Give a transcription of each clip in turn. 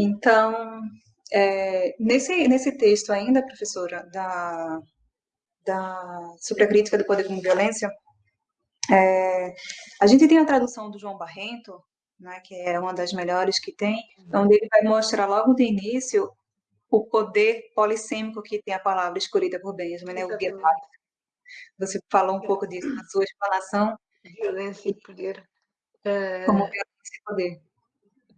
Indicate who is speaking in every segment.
Speaker 1: Então, é, nesse, nesse texto ainda, professora, da, da, sobre a crítica do poder como violência, é, a gente tem a tradução do João Barrento, né, que é uma das melhores que tem, onde ele vai mostrar logo de início o poder polissêmico que tem a palavra escolhida por Benjamin, né, o Você falou um pouco disso na sua explanação.
Speaker 2: Violência e poder.
Speaker 1: Como violência e poder.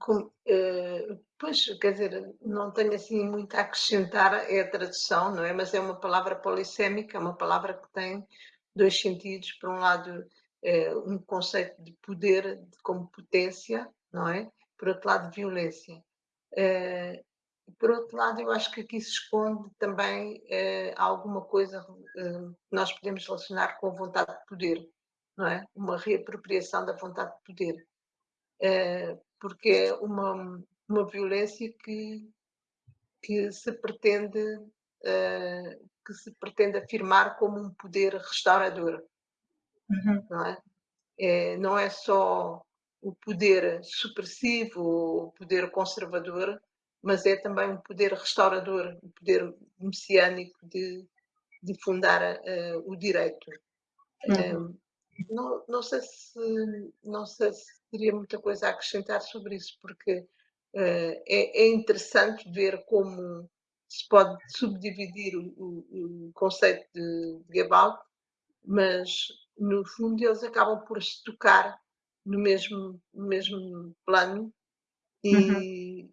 Speaker 2: Uh, pois, quer dizer, não tenho assim muito a acrescentar, é a tradução, não é? Mas é uma palavra polissêmica, é uma palavra que tem dois sentidos. Por um lado, é um conceito de poder como potência, não é? Por outro lado, violência. É, por outro lado, eu acho que aqui se esconde também alguma coisa que nós podemos relacionar com a vontade de poder, não é? Uma reapropriação da vontade de poder. Porque é uma, uma violência que, que se pretende que se pretende afirmar como um poder restaurador, Uhum. Não, é? é? não é só o poder supressivo, o poder conservador, mas é também um poder restaurador, um poder messiânico de, de fundar uh, o direito. Uhum. Um, não, não, sei se, não sei se teria muita coisa a acrescentar sobre isso, porque uh, é, é, interessante ver como se pode subdividir o, o, o conceito de, de mas no fundo eles acabam por se tocar no mesmo, no mesmo plano e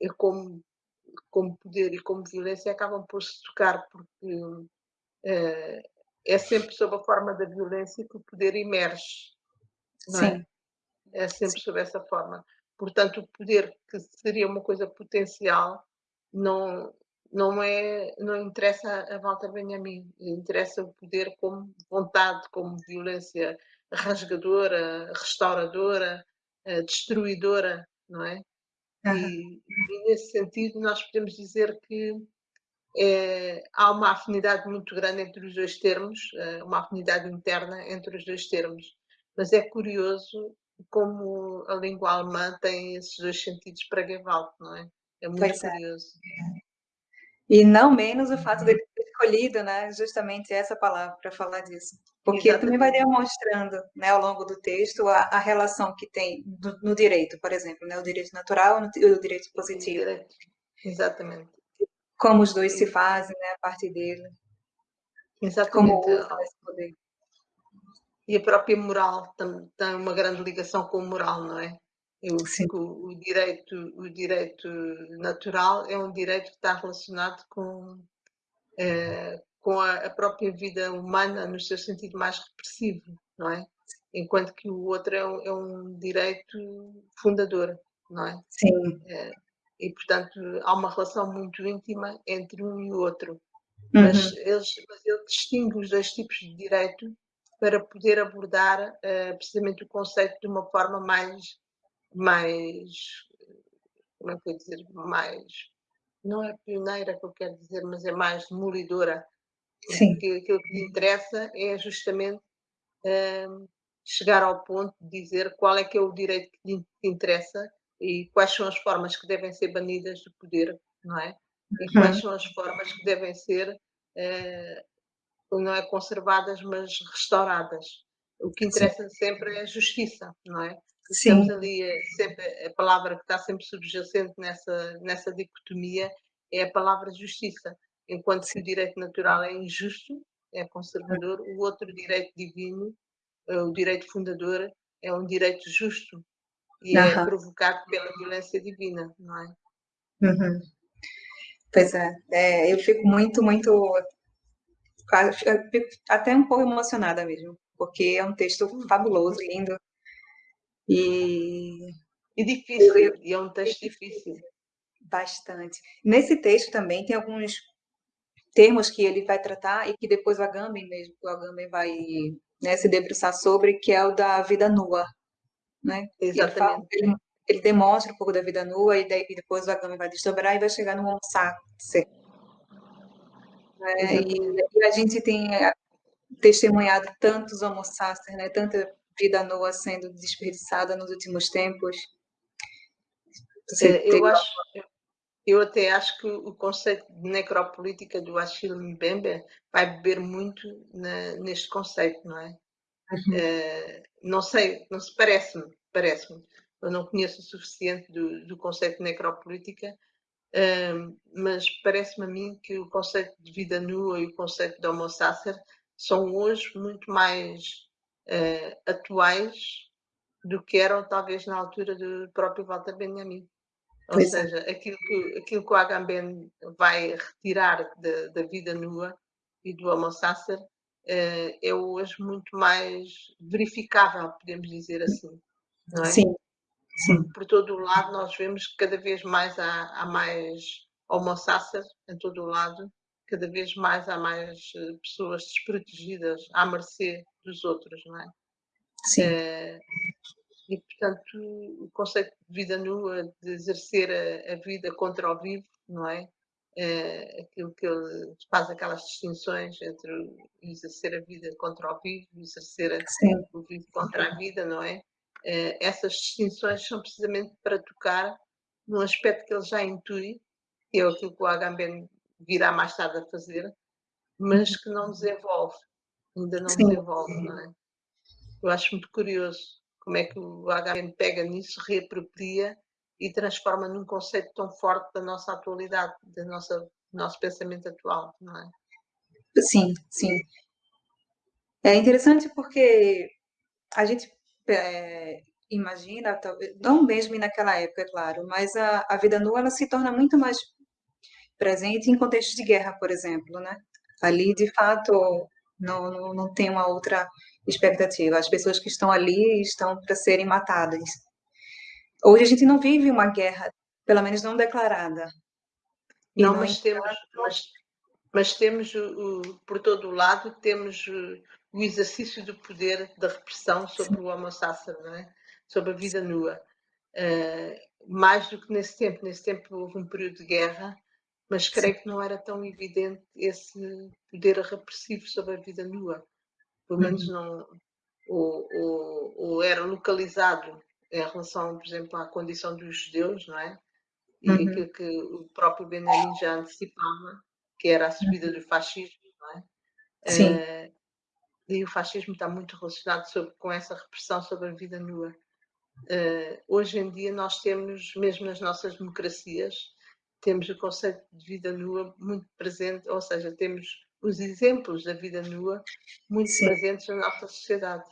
Speaker 2: uhum. como, como poder e como violência acabam por se tocar porque uh, é sempre sob a forma da violência que o poder emerge. Não é? Sim. É, é sempre Sim. sob essa forma. Portanto, o poder que seria uma coisa potencial não, não é não interessa a Walter Benjamin, interessa o poder como vontade, como violência rasgadora, restauradora, eh, destruidora, não é? E, e, nesse sentido nós podemos dizer que é, há uma afinidade muito grande entre os dois termos, eh, uma afinidade interna entre os dois termos. Mas é curioso como a língua alemã tem esses dois sentidos para Gewalt, não é? É muito pois é. curioso. É.
Speaker 1: E não menos o fato de ter escolhido, né, justamente essa palavra para falar disso. Porque também vai demonstrando, né, ao longo do texto, a, a relação que tem do, no direito, por exemplo, né, o direito natural e o direito positivo.
Speaker 2: Exatamente.
Speaker 1: Como os dois se fazem, né, a partir dele.
Speaker 2: Exatamente. Como esse poder. E a própria moral tem, tem uma grande ligação com a moral, não é? Eu, o, o, direito, o direito natural é um direito que está relacionado com, é, com a, a, própria vida humana no seu sentido mais repressivo, não é? Enquanto que o outro é um, é um direito fundador, não é?
Speaker 1: Sim.
Speaker 2: É, e, portanto, há uma relação muito íntima entre um e o outro. Uhum. Mas, eles, mas ele distingue os dois tipos de direito para poder abordar uh, precisamente o conceito de uma forma mais mais, como é que eu dizer, mais, não é pioneira que eu quero dizer, mas é mais demolidora. Sim. Porque aquilo que lhe interessa é justamente um, chegar ao ponto de dizer qual é que é o direito que lhe interessa e quais são as formas que devem ser banidas do poder, não é? E quais uhum. são as formas que devem ser, uh, não é conservadas, mas restauradas. O que interessa Sim. sempre é a justiça, não é? Estamos ali, eh, sempre, a palavra que está sempre subjacente nessa, nessa dicotomia é a palavra justiça. Enquanto que o direito natural é injusto, é conservador, o outro direito divino, eh, o direito fundador, é um direito justo e é provocado pela violência divina, não é?
Speaker 1: Uhum. Pois é, é, eu fico muito, muito, até um pouco emocionada mesmo, porque é um texto fabuloso, lindo, e,
Speaker 2: e difícil, e é um texto difícil.
Speaker 1: Bastante. Nesse texto também tem alguns termos que ele vai tratar e que depois o Agamben mesmo, o Agamben vai né, se debruçar sobre, que é o da vida nua. Né?
Speaker 2: Exatamente.
Speaker 1: Ele, ele, ele, demonstra um pouco da vida nua e, daí, e depois o Agamben vai desdobrar e vai chegar no homo sapiens. Né? E, e, a gente tem eh, testemunhado tantos homo sapiens, né? tanta vida nua sendo desperdiçada nos últimos tempos.
Speaker 2: Você eu acho, eu até acho que o conceito de necropolítica do Achille Mbembe vai beber muito na, neste conceito, não é? Uhum. Uh, não sei, não se parece-me, parece-me. Eu não conheço o suficiente do, do conceito de necropolítica, uh, mas parece-me a mim que o conceito de vida nua e o conceito de homo sacer são hoje muito mais uh, atuais do que eram talvez na altura do próprio Walter Benjamin. Ou pois é. seja, é. aquilo, que, aquilo que o Agamben vai retirar da, da vida nua e do Homo sacer uh, é hoje muito mais verificável, podemos dizer assim. Não é?
Speaker 1: Sim. Sim.
Speaker 2: Por todo o lado nós vemos que cada vez mais há, há mais Homo sacer em todo o lado, cada vez mais há mais eh, pessoas desprotegidas à mercê dos outros, não é?
Speaker 1: Sim. Uh,
Speaker 2: e, portanto, o conceito de vida nua, de exercer a, a vida contra o vivo, não é? é? aquilo que ele faz aquelas distinções entre exercer a vida contra o vivo, exercer a, o vivo contra a vida, não é? É? Essas distinções são precisamente para tocar num aspecto que ele já intui, que é aquilo que o Agamben virá mais tarde a fazer, mas que não desenvolve, ainda não Sim. desenvolve, não é? Eu acho muito curioso como é que o HM pega nisso, reapropria e transforma num conceito tão forte da nossa atualidade, do nosso, do nosso pensamento atual, não é?
Speaker 1: Sim, sim. É interessante porque a gente é, imagina, não mesmo naquela época, é claro, mas a, a vida nua ela se torna muito mais presente em contextos de guerra, por exemplo, né? Ali, de fato, não, não, não tem uma outra expectativa. As pessoas que estão ali estão para serem matadas. Hoje a gente não vive uma guerra, pelo menos não declarada.
Speaker 2: Não, não, mas temos, mas, mas temos o, o, por todo lado temos o, exercício do poder da repressão sobre o homo sacer, não é? sobre a vida nua. Uh, mais do que nesse tempo. Nesse tempo houve um período de guerra, mas creio que não era tão evidente esse poder repressivo sobre a vida nua pelo menos uhum. não, ou, ou, ou, era localizado em relação, por exemplo, à condição dos judeus, não é? E uhum. aquilo que o próprio Benjamin já antecipava, que era a subida do fascismo, não é?
Speaker 1: Sim. Uh,
Speaker 2: e o fascismo está muito relacionado sobre, com essa repressão sobre a vida nua. Uh, hoje em dia nós temos, mesmo nas nossas democracias, temos o conceito de vida nua muito presente, ou seja, temos os exemplos da vida nua muito Sim. presentes na nossa sociedade.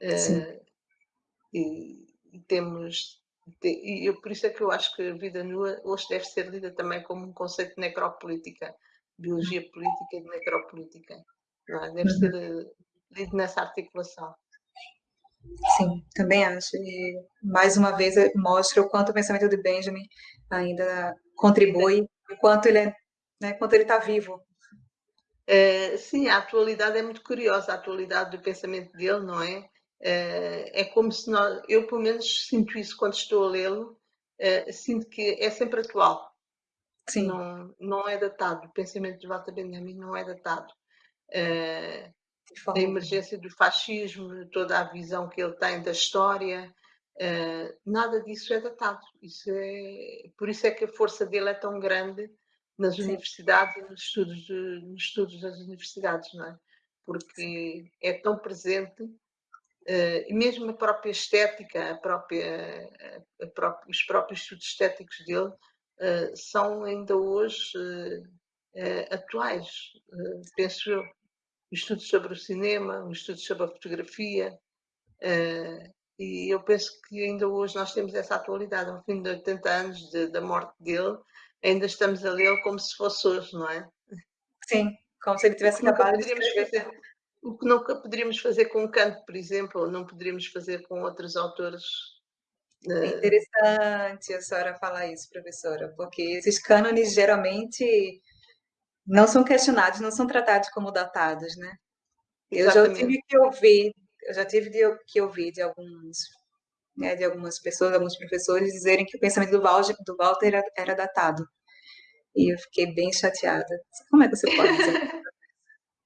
Speaker 2: Uh, e, e, temos. E eu, por isso é que eu acho que a vida nua hoje deve ser lida também como um conceito de necropolítica, biologia política e de necropolítica. É? Deve ser uh, lido nessa articulação.
Speaker 1: Sim, também acho. E mais uma vez mostra o quanto o pensamento de Benjamin ainda contribui, o quanto ele é, né, quanto ele está vivo
Speaker 2: Uh, sim, a atualidade é muito curiosa, a atualidade do pensamento dele, não é? Uh, é como se nós, eu pelo menos sinto isso quando estou a lê-lo, uh, sinto que é sempre atual.
Speaker 1: Sim.
Speaker 2: Não, não é datado, o pensamento de Walter Benjamin não é datado. A emergência do fascismo, toda a visão que ele tem da história, nada disso é datado. Isso é, por isso é que a força dele é tão grande nas Sim. universidades e nos estudos, de, nos estudos das universidades, não é? Porque é tão presente, uh, e mesmo a própria estética, a própria, a própria, os próprios estudos estéticos dele são ainda hoje uh, atuais, penso eu. Estudos sobre o cinema, estudos sobre a fotografia, e eu penso que ainda hoje nós temos essa atualidade, ao fim de 80 anos de, da morte dele, ainda estamos a lê-lo como se fosse hoje, não é?
Speaker 1: Sim, como se ele tivesse acabado de.
Speaker 2: O que nunca poderíamos fazer com Kant, por exemplo, ou não poderíamos fazer com outros autores.
Speaker 1: É interessante a senhora falar isso, professora, porque esses cânones geralmente não são questionados, não são tratados como datados, né? Eu já tive que ouvir, eu já tive que ouvir de alguns né, de algumas pessoas, alguns professores, dizerem que o pensamento do Walter, do Walter era, era datado. E eu fiquei bem chateada. Como é que você pode dizer?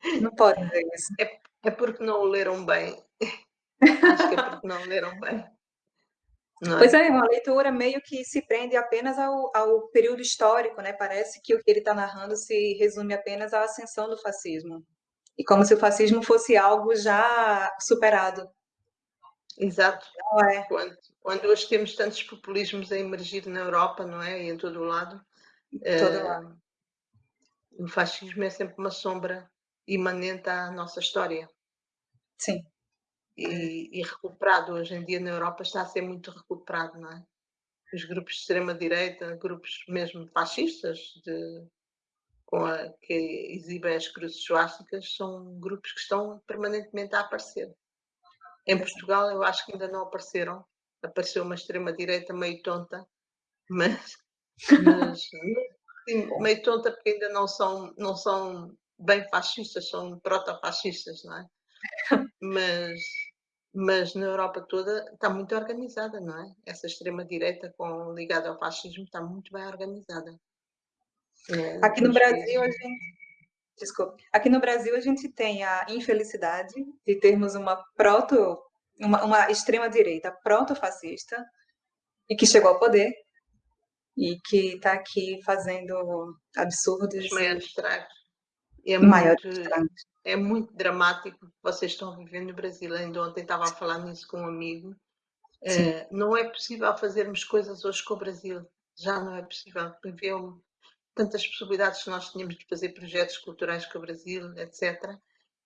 Speaker 1: Não pode dizer isso.
Speaker 2: É, é porque não o leram bem. Acho que é porque não leram bem.
Speaker 1: É? Pois é, uma leitura meio que se prende apenas ao, ao período histórico, né? Parece que o que ele está narrando se resume apenas à ascensão do fascismo. E como se o fascismo fosse algo já superado.
Speaker 2: Exato. Não é? Quando, quando hoje temos tantos populismos a emergir na Europa, não é? E em todo o lado.
Speaker 1: Todo uh, lado.
Speaker 2: O fascismo é sempre uma sombra imanente à nossa história.
Speaker 1: Sim
Speaker 2: e, e, recuperado. Hoje em dia na Europa está a ser muito recuperado, não é? Os grupos de extrema-direita, grupos mesmo fascistas, de, com a, que exibem as cruzes suásticas, são grupos que estão permanentemente a aparecer. Em Portugal eu acho que ainda não apareceram. Apareceu uma extrema-direita meio tonta, mas, mas sim, meio tonta porque ainda não são, não são bem fascistas, são proto-fascistas, não é? Mas, mas na Europa toda está muito organizada, não é? Essa extrema-direita ligada ao fascismo está muito bem organizada.
Speaker 1: É, aqui no Brasil, a gente, desculpe, aqui no Brasil a gente tem a infelicidade de termos uma proto, uma, uma extrema-direita proto-fascista e que chegou ao poder e que está aqui fazendo absurdos.
Speaker 2: Os maiores estragos. É muito, estragos é muito dramático que vocês estão vivendo no Brasil. Ainda ontem estava a falar nisso com um amigo. É, não é possível fazermos coisas hoje com o Brasil. Já não é possível. Viveu tantas possibilidades que nós tínhamos de fazer projetos culturais com o Brasil, etc.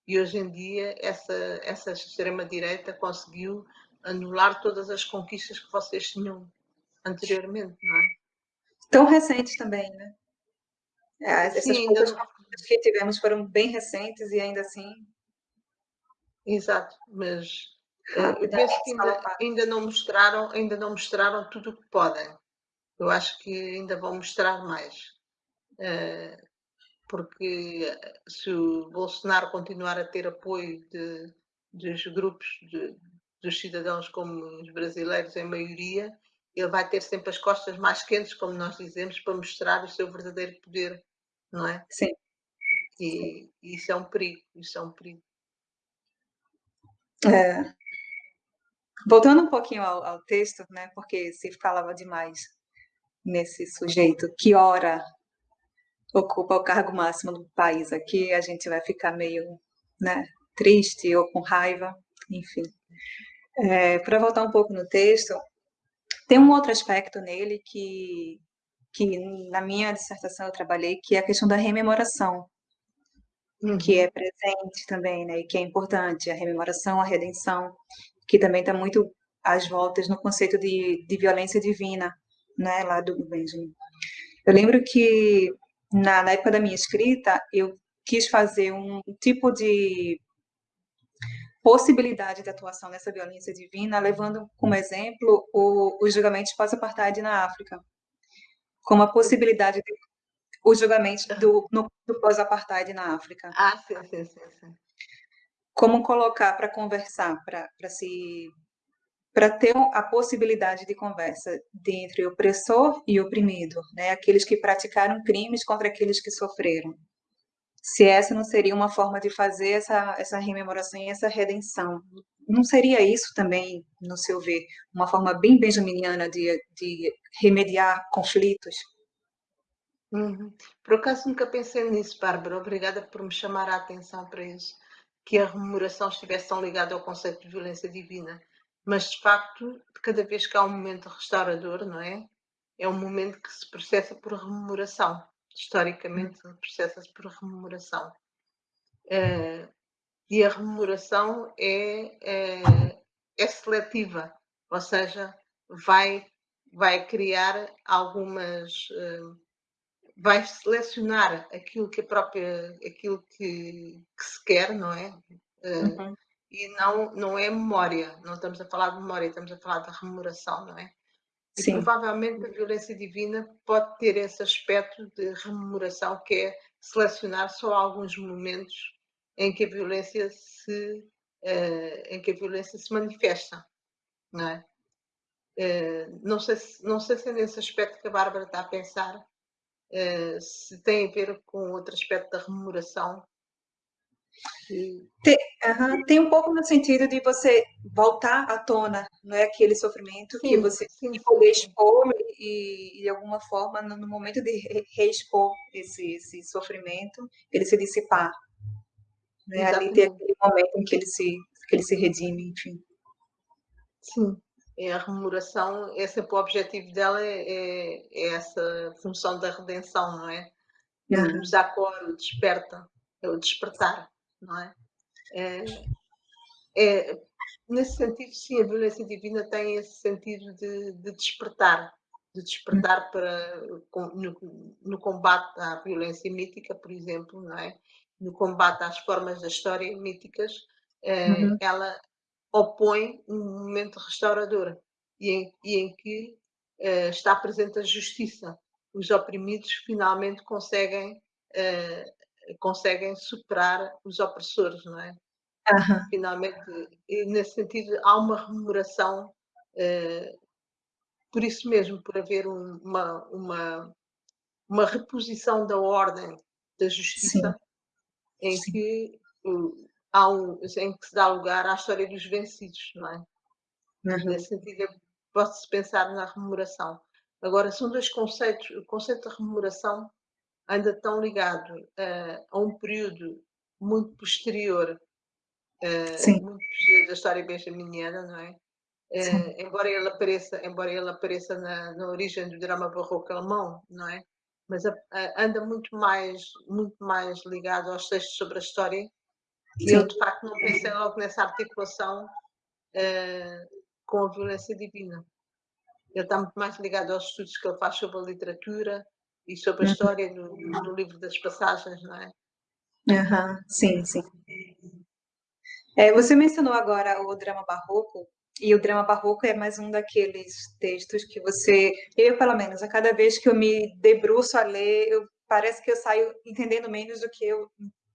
Speaker 2: E hoje em dia essa, essa extrema-direita conseguiu anular todas as conquistas que vocês tinham anteriormente, não é?
Speaker 1: Tão recentes também, né? É, essas Sim, poucas não... que tivemos foram bem recentes e ainda assim.
Speaker 2: Exato, mas eu penso que ainda, ainda, não mostraram, ainda não mostraram tudo o que podem. Eu acho que ainda vão mostrar mais. Uh, porque se o Bolsonaro continuar a ter apoio de, dos grupos de, dos cidadãos como os brasileiros em maioria, ele vai ter sempre as costas mais quentes, como nós dizemos, para mostrar o seu verdadeiro poder não é?
Speaker 1: Sim.
Speaker 2: E, isso é um perigo, isso é um perigo.
Speaker 1: É. Voltando um pouquinho ao, ao, texto, né, porque se falava demais nesse sujeito que ora ocupa o cargo máximo do país aqui, a gente vai ficar meio né, triste ou com raiva, enfim. É, Para voltar um pouco no texto, tem um outro aspecto nele que que na minha dissertação eu trabalhei, que é a questão da rememoração, uhum. que é presente também, né, e que é importante, a rememoração, a redenção, que também está muito às voltas no conceito de, de violência divina, né, lá do Benjamin. Eu lembro que na, na época da minha escrita, eu quis fazer um tipo de possibilidade de atuação nessa violência divina, levando como exemplo o, os julgamentos pós-apartheid na África como a possibilidade de os julgamentos do, do pós-apartheid na África.
Speaker 2: Ah, sim, sim, sim. sim.
Speaker 1: Como colocar para conversar, para se para ter a possibilidade de conversa entre opressor e oprimido, né? Aqueles que praticaram crimes contra aqueles que sofreram. Se essa não seria uma forma de fazer essa essa rememoração e essa redenção, não seria isso também, no seu ver, uma forma bem benjaminiana de, de remediar conflitos?
Speaker 2: Uhum. Por acaso nunca pensei nisso, Bárbara. Obrigada por me chamar a atenção para isso. Que a rememoração estivesse tão ligada ao conceito de violência divina. Mas, de facto, cada vez que há um momento restaurador, não é? É um momento que se processa por rememoração. Historicamente, processa-se por rememoração. Uh, e a remuneração é, é, é seletiva, ou seja, vai, vai criar algumas. Uh, vai selecionar aquilo que a própria aquilo que, que se quer, não é? Uh, uhum. E não, não é memória, não estamos a falar de memória, estamos a falar de rememoração, não é? E Sim. provavelmente a violência divina pode ter esse aspecto de rememoração que é selecionar só alguns momentos em que a violência se, uh, em que a violência se manifesta, não é? Uh, não, sei se, não sei se é nesse aspecto que a Bárbara está a pensar, uh, se tem a ver com outro aspecto da rememoração.
Speaker 1: Tem, tem, um pouco no sentido de você voltar à tona, não é aquele sofrimento sim, que você sim, poder expor e, de alguma forma, no momento de reexpor esse, esse sofrimento, ele se dissipar. Né? Ali tem aquele momento em que ele se, que ele se redime, enfim.
Speaker 2: Sim, é a rememoração, é sempre o objetivo dela é, é, é essa função da redenção, não é? Uhum. O Zacor, o desperta, é o despertar, não é? é? É, nesse sentido, sim, a violência divina tem esse sentido de, de despertar, de despertar para no, no, combate à violência mítica, por exemplo, não é? No combate às formas da história míticas, é, uhum. ela opõe um momento restaurador e em, e em que uh, está presente a justiça. Os oprimidos finalmente conseguem, uh, conseguem superar os opressores, não é? Uhum. Finalmente, nesse sentido, há uma rememoração, uh, por isso mesmo, por haver um, uma, uma, uma reposição da ordem da justiça, Sim. em Sim. que há um, em que se dá lugar à história dos vencidos, não é? Uhum. Nesse sentido, pode-se pensar na rememoração. Agora, são dois conceitos. O conceito de rememoração anda tão ligado uh, a um período muito posterior, uh, muito posterior da história benjaminiana, não é? Uh, embora ele apareça, embora ele apareça na, na origem do drama barroco alemão, não é? Mas a, a, anda muito mais, muito mais ligado aos textos sobre a história e eu, de facto, não pensei logo nessa articulação com a violência divina. Ele está muito mais ligado aos estudos que ele faz sobre a literatura e sobre a uhum. história no, no livro das passagens, não é?
Speaker 1: Uhum. Sim, sim. É, você mencionou agora o drama barroco, e o drama barroco é mais um daqueles textos que você, eu pelo menos, a cada vez que eu me debruço a ler, eu, parece que eu saio entendendo menos do que eu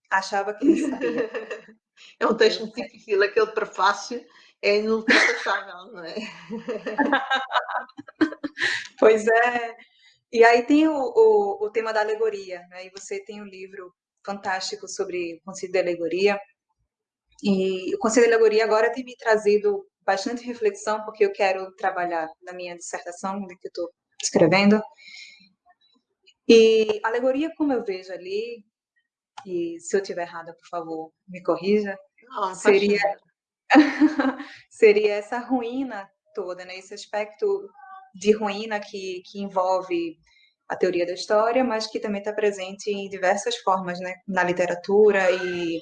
Speaker 1: Achava que ele sabia.
Speaker 2: é um texto muito difícil, aquele prefácio é inultrapassável, não é?
Speaker 1: pois é. E aí tem o, o, o, tema da alegoria, né? E você tem um livro fantástico sobre o conceito de alegoria. E o conceito de alegoria agora tem me trazido bastante reflexão, porque eu quero trabalhar na minha dissertação que eu estou escrevendo. E alegoria, como eu vejo ali, e se eu estiver errada, por favor, me corrija,
Speaker 2: Não,
Speaker 1: seria, seria essa ruína toda, né? esse aspecto de ruína que, que envolve a teoria da história, mas que também está presente em diversas formas, né? na literatura e,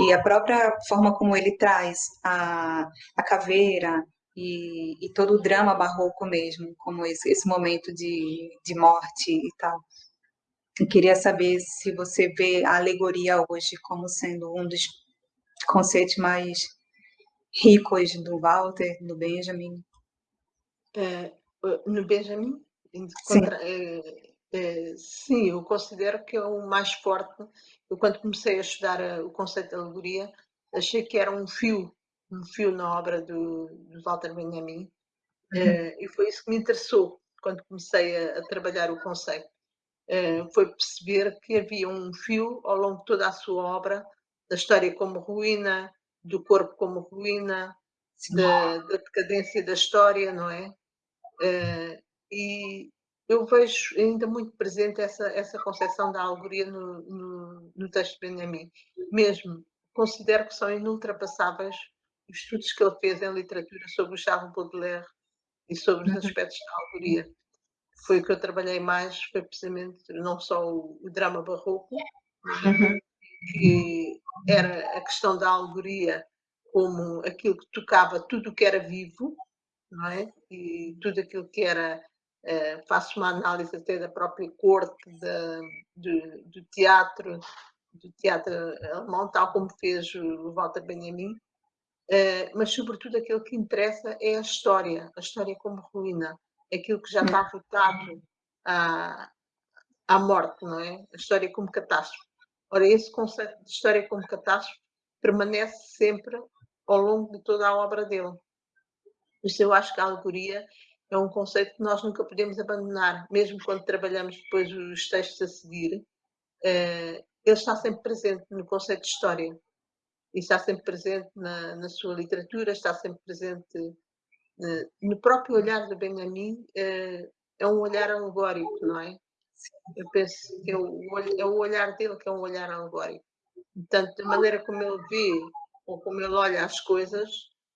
Speaker 1: e a própria forma como ele traz a, a caveira e, e todo o drama barroco mesmo, como esse, esse momento de, de morte e tal. Eu queria saber se você vê a alegoria hoje como sendo um dos conceitos mais ricos do Walter, do Benjamin.
Speaker 2: É, no Benjamin? Contra, sim. É, é, sim, eu considero que é o mais forte. Eu, quando comecei a estudar o conceito de alegoria, achei que era um fio, um fio na obra do, do Walter Benjamin. Uhum. É, e foi isso que me interessou quando comecei a, a trabalhar o conceito. Eh, foi perceber que havia um fio ao longo de toda a sua obra, da história como ruína, do corpo como ruína, da, da, decadência da história, não é? Eh, e eu vejo ainda muito presente essa, essa concepção da alegoria no, no, no texto de Benjamin. Mesmo, considero que são inultrapassáveis os estudos que ele fez em literatura sobre o Charles Baudelaire e sobre os uhum. aspectos da alegoria foi o que eu trabalhei mais, foi precisamente não só o, o drama barroco, uhum. que era a questão da alegoria como aquilo que tocava tudo o que era vivo, não é? E tudo aquilo que era, uh, faço uma análise até da própria corte, da, do, do, teatro, do teatro alemão, tal como fez o Walter Benjamin, uh, mas sobretudo aquilo que interessa é a história, a história como ruína aquilo que já está votado à, à morte, não é? A história como catástrofe. Ora, esse conceito de história como catástrofe permanece sempre ao longo de toda a obra dele. Por isso eu acho que a alegoria é um conceito que nós nunca podemos abandonar, mesmo quando trabalhamos depois os textos a seguir. Uh, ele está sempre presente no conceito de história. e está sempre presente na, na sua literatura, está sempre presente uh, no próprio olhar de Benjamin, uh, é um olhar alegórico, não é? Eu penso que é o, é o olhar dele que é um olhar alegórico. Portanto, da maneira como ele vê ou como ele olha as coisas,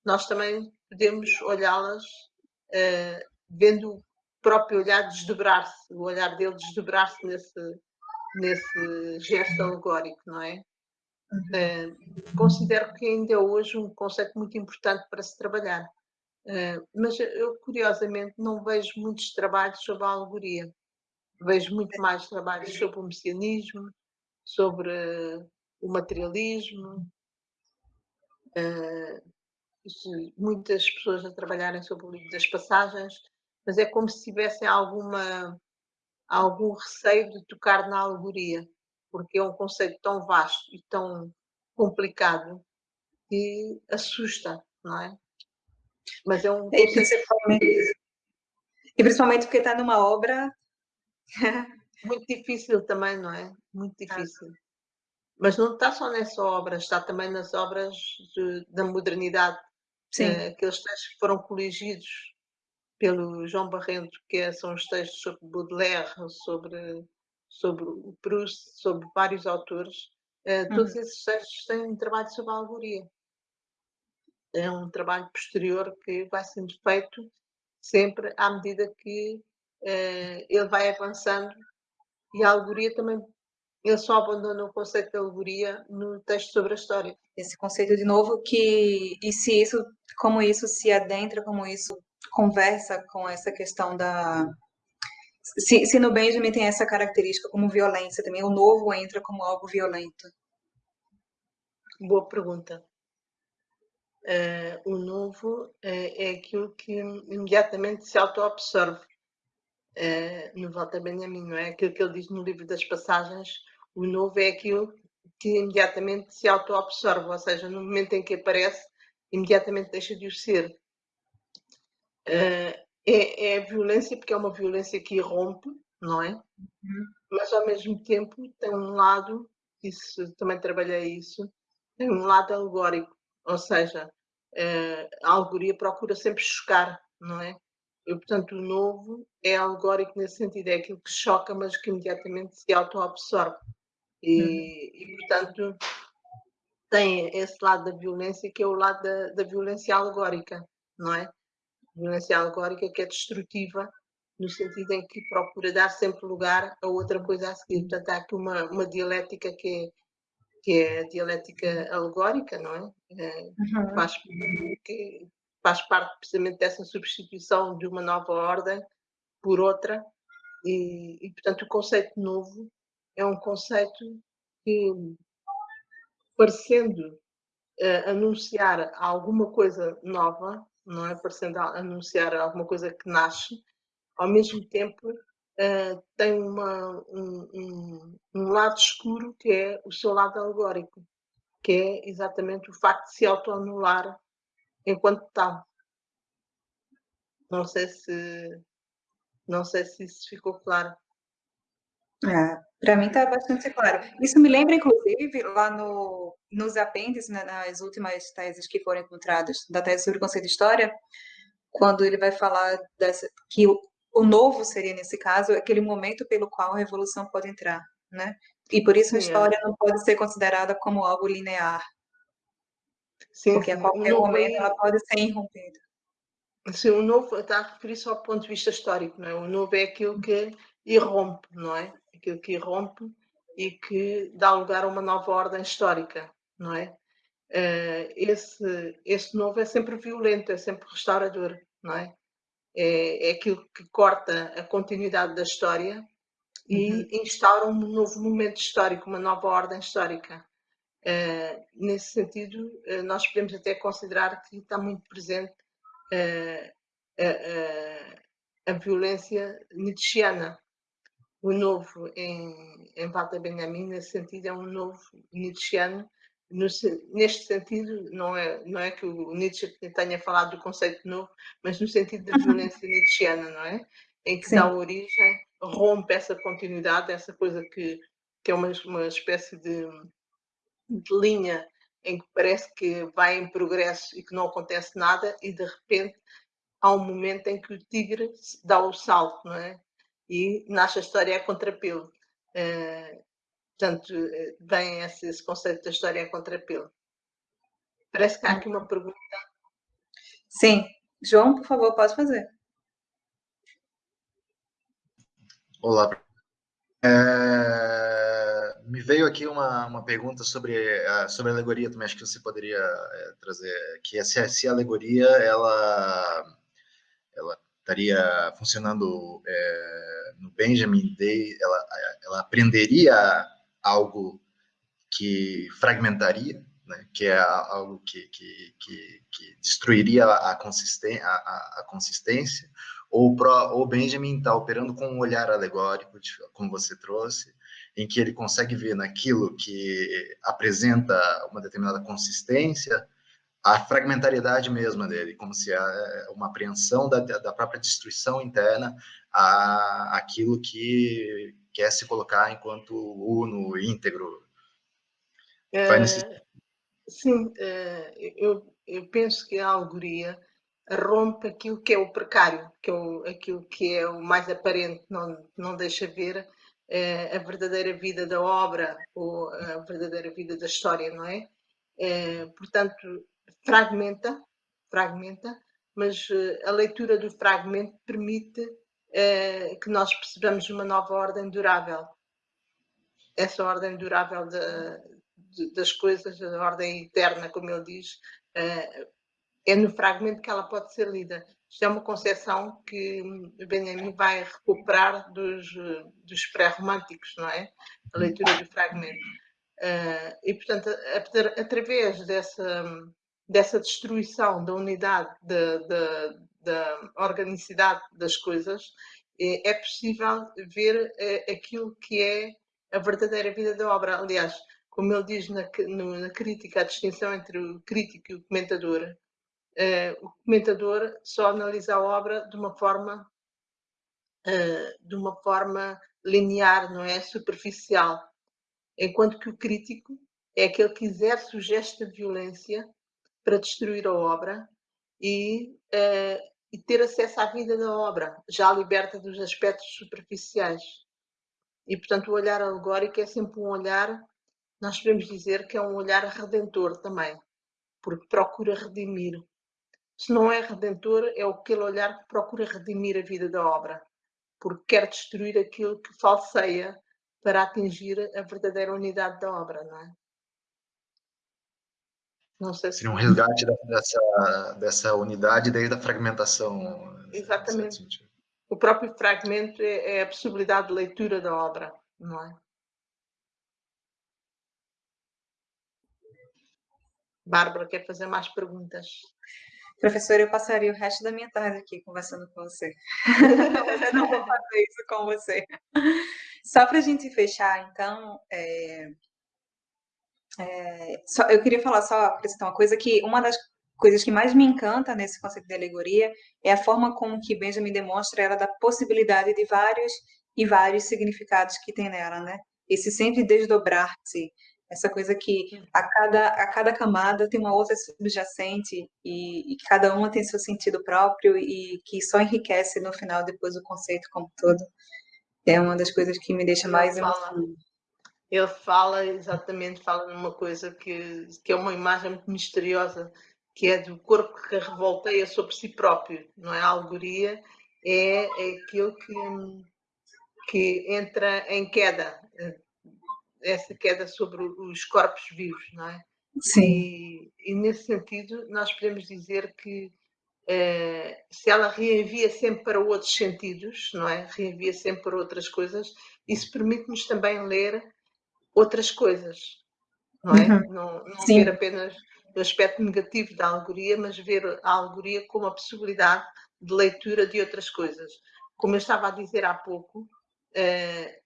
Speaker 2: nós também podemos olhá-las uh, vendo o próprio olhar desdobrar-se, o olhar dele desdobrar-se nesse, nesse gesto alegórico, não é? Uh, considero que ainda é hoje um conceito muito importante para se trabalhar. Uh, mas eu, curiosamente, não vejo muitos trabalhos sobre a alegoria. Vejo muito mais trabalhos sobre o messianismo, sobre o materialismo, uh, muitas pessoas a trabalharem sobre o livro das passagens, mas é como se tivessem alguma, algum receio de tocar na alegoria, porque é um conceito tão vasto e tão complicado que assusta, não é?
Speaker 1: Mas é um conceito... e, principalmente, e principalmente porque está numa obra
Speaker 2: muito difícil também, não é? Muito difícil. Ah. Mas não está só nessa obra, está também nas obras de, da modernidade. Sim. Uh, aqueles textos que foram coligidos pelo João Barrento, que é, são os textos sobre Baudelaire, sobre, sobre o Proust, sobre vários autores. Uh, todos uhum. esses textos têm um trabalho sobre a alegoria. É um trabalho posterior que vai sendo feito sempre à medida que uh, ele vai avançando e a alegoria também ele só abandona o conceito de alegoria no texto sobre a história.
Speaker 1: Esse conceito de novo que e se isso, como isso se adentra, como isso conversa com essa questão da se, se no Benjamin tem essa característica como violência também, o novo entra como algo violento.
Speaker 2: Boa pergunta. Uh, o novo é, é aquilo que imediatamente se auto-absorve. Uh, no Walter Benjamin, não é? Aquilo que ele diz no livro das passagens, o novo é aquilo que imediatamente se auto-absorve, ou seja, no momento em que aparece, imediatamente deixa de o ser. Uh, é, é, a violência, porque é uma violência que irrompe, não é? Uhum. Mas ao mesmo tempo tem um lado, isso também trabalhei isso, tem um lado alegórico, ou seja, uh, a alegoria procura sempre chocar, não é? E, portanto, o novo é alegórico nesse sentido, é aquilo que choca, mas que imediatamente se auto-absorve. E, uhum. e, portanto, tem esse lado da violência que é o lado da, da violência alegórica, não é? Violência alegórica que é destrutiva no sentido em que procura dar sempre lugar a outra coisa a seguir. Portanto, há aqui uma, uma dialética que é, que é a dialética alegórica, não é? é uhum. faz, que faz parte precisamente dessa substituição de uma nova ordem por outra, e, e portanto, o conceito novo é um conceito que, parecendo uh, anunciar alguma coisa nova, não é? Parecendo anunciar alguma coisa que nasce, ao mesmo tempo uh, tem uma, um, um, um, lado escuro que é o seu lado alegórico, que é exatamente o facto de se autoanular enquanto tal. Não sei se não sei se isso ficou claro.
Speaker 1: É, para mim está bastante claro. Isso me lembra, inclusive, lá no, nos apêndices, né, nas últimas teses que foram encontradas, da tese sobre o conceito de história, quando ele vai falar dessa, que o, o novo seria, nesse caso, aquele momento pelo qual a revolução pode entrar, né? E por isso a história não pode ser considerada como algo linear. Sim, porque a qualquer momento ela pode ser irrompida.
Speaker 2: Sim, o novo está a referir-se ao ponto de vista histórico, não é? O novo é aquilo que irrompe, não é? Aquilo que irrompe e que dá lugar a uma nova ordem histórica, não é? Uh, esse, esse novo é sempre violento, é sempre restaurador, não é? É, é aquilo que corta a continuidade da história e uhum. instaura um novo momento histórico, uma nova ordem histórica. Uh, nesse sentido, uh, nós podemos até considerar que está muito presente a violência nietzschiana, o novo em, em Walter Benjamin, nesse sentido, é um novo nietzscheano. No, neste sentido, não é, não é que o Nietzsche tenha falado do conceito novo, mas no sentido da violência nietzscheana, não é? Em que Sim. dá origem, rompe essa continuidade, essa coisa que, que é uma, uma espécie de, de linha em que parece que vai em progresso e que não acontece nada, e de repente há um momento em que o tigre dá o salto, não é? E nasce a história a contrapelo. Uh, portanto, vem esse, esse, conceito da história a contrapelo. Parece que há aqui uma pergunta.
Speaker 1: Sim. João, por favor, pode fazer.
Speaker 3: Olá. É, me veio aqui uma, uma pergunta sobre a, sobre a alegoria também, acho que você poderia é, trazer, que é se, se a alegoria, ela estaria funcionando é, no Benjamin Day, ela, ela aprenderia algo que fragmentaria, né, que é algo que, que, que, que destruiria a, consistência, a, a consistência. Ou o Benjamin está operando com um olhar alegórico, como você trouxe, em que ele consegue ver naquilo que apresenta uma determinada consistência, a fragmentariedade mesma dele, como se é uma apreensão da, da própria destruição interna a aquilo que quer se colocar enquanto uno, íntegro.
Speaker 2: É, nesse... Sim, é, eu, eu penso que a alegoria rompe aquilo que é o precário, que é o, aquilo que é o mais aparente, não, não deixa ver é, a verdadeira vida da obra ou a verdadeira vida da história, não é? é portanto, fragmenta, fragmenta, mas eh, a leitura do fragmento permite é, que nós percebamos uma nova ordem durável. Essa ordem durável de, das coisas, a ordem eterna, como ele diz, é no fragmento que ela pode ser lida. Isto é uma concepção que Benjamin vai recuperar dos, dos pré-românticos, não é? A leitura do fragmento. E, portanto, através dessa, dessa destruição da unidade, da, da, da organicidade das coisas, é, é possível ver uh, aquilo que é a verdadeira vida da obra. Aliás, como ele diz na, na crítica, a distinção entre o crítico e o comentador, uh, o comentador só analisa a obra de uma forma uh, de uma forma linear, não é superficial, enquanto que o crítico é aquele que exerce o gesto de violência para destruir a obra e, uh, e ter acesso à vida da obra, já liberta dos aspectos superficiais. E, portanto, o olhar alegórico é sempre um olhar, nós podemos dizer que é um olhar redentor também, porque procura redimir se não é redentor, é aquele olhar que procura redimir a vida da obra, porque quer destruir aquilo que falseia para atingir a verdadeira unidade da obra, não é?
Speaker 3: Não sei se... Seria um resgate dessa, dessa unidade desde a fragmentação.
Speaker 2: Exatamente. O próprio fragmento é, é a possibilidade de leitura da obra, não é? Bárbara quer fazer mais perguntas.
Speaker 1: Professora, eu passaria o resto da minha tarde aqui conversando com você. Mas eu não vou fazer isso com você. Só para a gente fechar, então, é, é, só, eu queria falar só, acrescentar uma coisa, que uma das coisas que mais me encanta nesse conceito de alegoria é a forma como que Benjamin demonstra ela da possibilidade de vários e vários significados que tem nela, né? Esse sempre desdobrar-se, essa coisa que a cada, a cada camada tem uma outra subjacente e, e cada uma tem seu sentido próprio e que só enriquece no final depois o conceito como todo. É uma das coisas que me deixa mais emocionada.
Speaker 2: Ele fala exatamente, fala numa coisa que, que é uma imagem muito misteriosa, que é do corpo que revolteia sobre si próprio, não é? A alegoria é, é aquilo que, que entra em queda, essa queda sobre os corpos vivos, não é?
Speaker 1: Sim.
Speaker 2: E, e nesse sentido, nós podemos dizer que eh, se ela reenvia sempre para outros sentidos, não é? Reenvia sempre para outras coisas, isso permite-nos também ler outras coisas, não é? Uhum. Não, não ver apenas o aspecto negativo da alegoria, mas ver a alegoria como a possibilidade de leitura de outras coisas. Como eu estava a dizer há pouco, eh,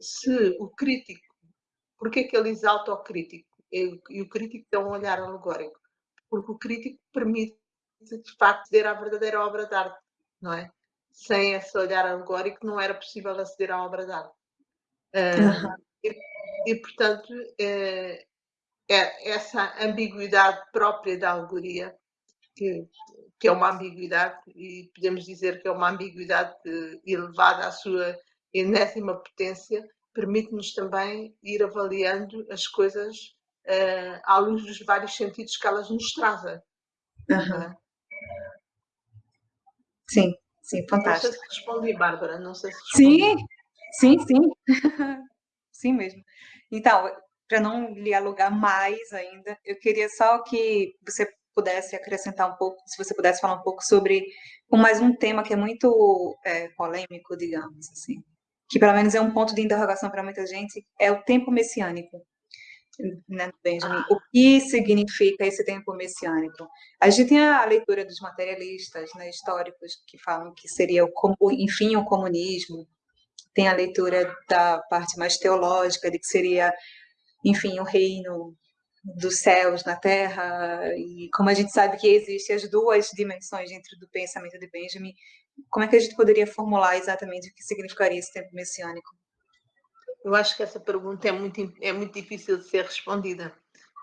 Speaker 2: se o crítico Porquê que ele exalta o crítico? E o crítico tem um olhar alegórico? Porque o crítico permite, de facto, aceder à verdadeira obra de arte, não é? Sem esse olhar alegórico não era possível aceder à obra de arte. Uh, e, e, portanto, é, é essa ambiguidade própria da alegoria, que, que é uma ambiguidade, e podemos dizer que é uma ambiguidade elevada à sua enésima potência, permite-nos também ir avaliando as coisas uh, à luz dos vários sentidos que elas nos trazem. Uhum.
Speaker 1: Sim, sim, fantástico.
Speaker 2: Não sei se respondi, Bárbara, não sei se respondi.
Speaker 1: Sim, sim, sim. sim mesmo. Então, para não lhe alugar mais ainda, eu queria só que você pudesse acrescentar um pouco, se você pudesse falar um pouco sobre mais um tema que é muito é, polêmico, digamos assim, que pelo menos é um ponto de interrogação para muita gente, é o tempo messiânico. Né, Benjamin? Ah. O que significa esse tempo messiânico? A gente tem a leitura dos materialistas né, históricos que falam que seria, o, enfim, o comunismo, tem a leitura da parte mais teológica, de que seria, enfim, o reino dos céus na terra, e como a gente sabe que existem as duas dimensões dentro do pensamento de Benjamin, como é que a gente poderia formular exatamente o que significaria esse tempo messiânico?
Speaker 2: Eu acho que essa pergunta é muito, é muito difícil de ser respondida,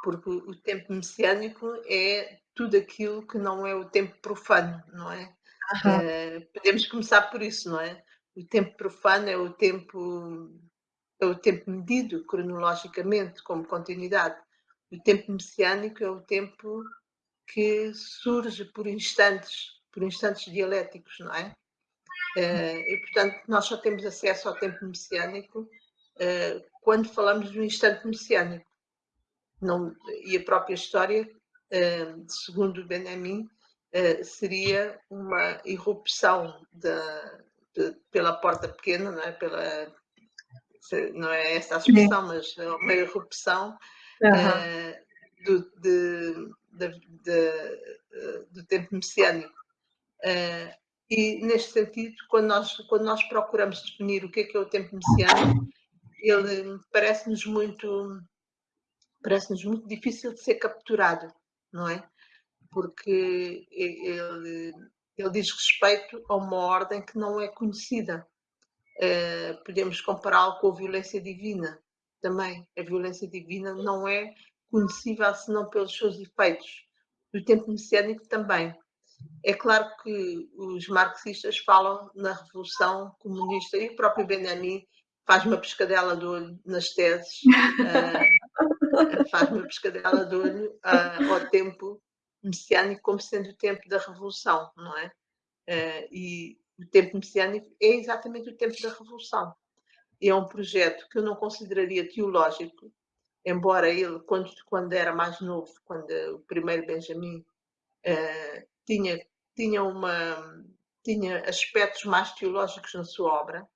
Speaker 2: porque o tempo messiânico é tudo aquilo que não é o tempo profano, não é? Uh, podemos começar por isso, não é? O tempo profano é o tempo é o tempo medido cronologicamente como continuidade. O tempo messiânico é o tempo que surge por instantes, por instantes dialéticos, não é? Uh, e portanto nós só temos acesso ao tempo messiânico uh, quando falamos do instante messiânico. Não, e a própria história, uh, segundo Benjamin, seria uma irrupção da, pela porta pequena, não é? Pela, não é essa a expressão, mas é uma irrupção uhum. do, de, de, de, do tempo messiânico. e neste sentido, quando nós, quando nós procuramos definir o que é, que é o tempo messiânico, ele parece-nos muito parece-nos muito difícil de ser capturado, não é? Porque ele, ele diz respeito a uma ordem que não é conhecida. Uh, podemos compará-lo com a violência divina também. A violência divina não é conhecível senão pelos seus efeitos. O tempo messiânico também. É claro que os marxistas falam na revolução comunista e o próprio Benjamin faz uma pescadela de olho nas teses, uh, faz uma pescadela de olho uh, ao tempo messiânico como sendo o tempo da revolução, não é? Uh, e o tempo messiânico é exatamente o tempo da revolução. É um projeto que eu não consideraria teológico, embora ele, quando, quando era mais novo, quando o primeiro Benjamin tinha, tinha, uma, tinha aspectos mais teológicos na sua obra,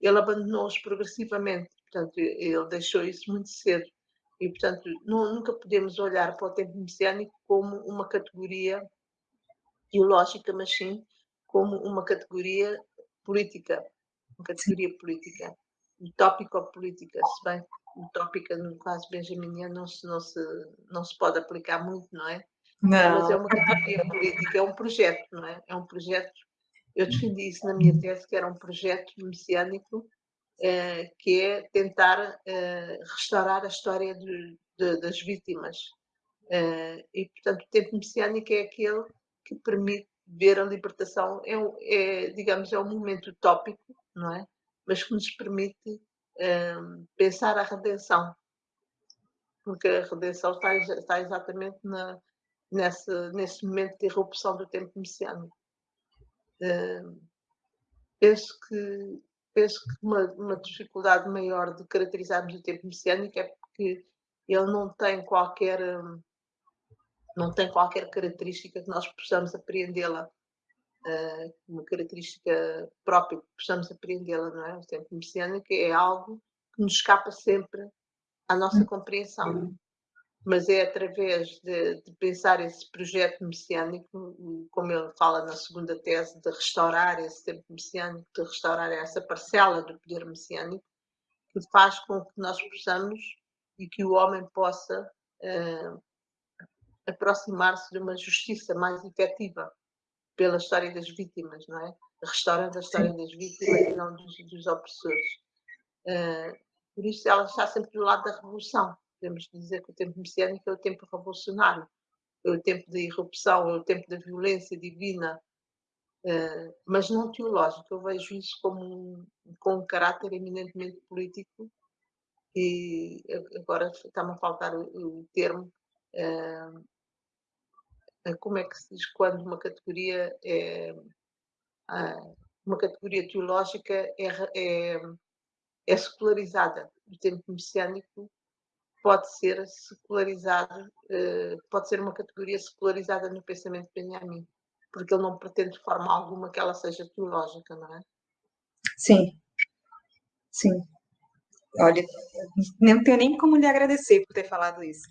Speaker 2: ele abandonou-os progressivamente, portanto, ele deixou isso muito cedo. E, portanto, nunca podemos olhar para o tempo messiânico como uma categoria teológica, mas sim como uma categoria política, uma categoria política, utópico-política, se bem utópica no caso benjaminiano não se, não, se, não se pode aplicar muito, não é? Não. Mas é uma categoria política, é um projeto, não é? É um projeto eu defendi isso na minha tese, que era um projeto messiânico, que é tentar eh, restaurar a história de, de, das vítimas. Eh, e, portanto, o tempo messiânico é aquele que permite ver a libertação, é, é digamos, é um momento utópico, não é? Mas que nos permite pensar a redenção. Porque a redenção está, está exatamente na, nesse, nesse momento de irrupção do tempo messiânico penso que, penso que uma, uma, dificuldade maior de caracterizarmos o tempo messiânico é porque ele não tem qualquer não tem qualquer característica que nós possamos apreendê-la uh, uma característica própria que possamos apreendê-la não é? o tempo messiânico é algo que nos escapa sempre à nossa hum. compreensão mas é através de, de, pensar esse projeto messiânico, como ele fala na segunda tese, de restaurar esse tempo messiânico, de restaurar essa parcela do poder messiânico, que faz com que nós possamos e que o homem possa uh, aproximar-se de uma justiça mais efetiva pela história das vítimas, não é? Restaurando a história das vítimas e não dos, dos opressores. Uh, por isso ela está sempre do lado da revolução podemos dizer que o tempo messiânico é o tempo revolucionário, é o tempo da irrupção, é o tempo da violência divina, uh, mas não teológico. Eu vejo isso como um, com um caráter eminentemente político e agora está-me a faltar o, o termo. Uh, como é que se diz quando uma categoria é uma categoria teológica é, é, é secularizada. O tempo messiânico pode ser secularizado, uh, pode ser uma categoria secularizada no pensamento de Benjamin, porque ele não pretende de forma alguma que ela seja teológica, não é?
Speaker 1: Sim, sim. Olha, não tenho nem como lhe agradecer por ter falado isso.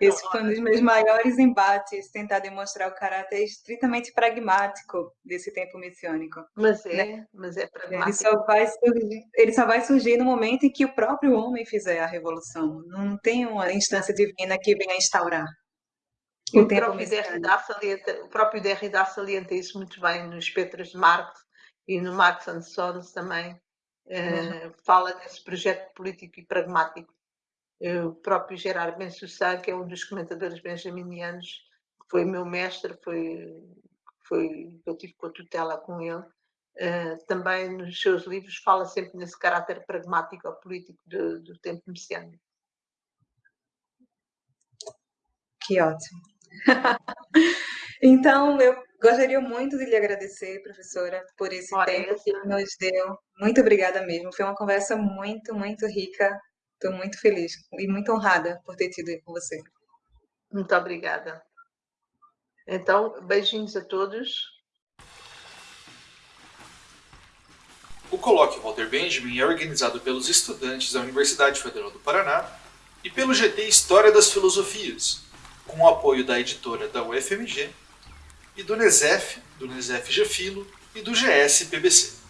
Speaker 1: Esse foi um dos meus maiores embates, tentar demonstrar o caráter estritamente pragmático desse tempo missiônico.
Speaker 2: Mas é, né? mas é pragmático.
Speaker 1: Ele só, vai surgir, ele só vai surgir no momento em que o próprio homem fizer a revolução. Não tem uma instância divina que venha instaurar.
Speaker 2: O, o, próprio Derrida salienta, o próprio Derrida salienta isso muito bem nos Petros de Marx e no Marx and Sons também. Eh, uhum. fala desse projeto político e pragmático o próprio Gerard Bensussá, que é um dos comentadores benjaminianos, foi meu mestre, foi, foi, eu tive com a tutela com ele, uh, também nos seus livros fala sempre nesse caráter pragmático ou político do, do tempo messiânico.
Speaker 1: Que ótimo. então, eu gostaria muito de lhe agradecer, professora, por esse tempo que nos deu. Muito obrigada mesmo. Foi uma conversa muito, muito rica Estou muito feliz e muito honrada por ter tido com você.
Speaker 2: Muito obrigada. Então, beijinhos a todos.
Speaker 4: O colóquio Walter Benjamin é organizado pelos estudantes da Universidade Federal do Paraná e pelo GT História das Filosofias, com o apoio da editora da UFMG e do NESEF, do NESEF Gefilo e do GS PBC.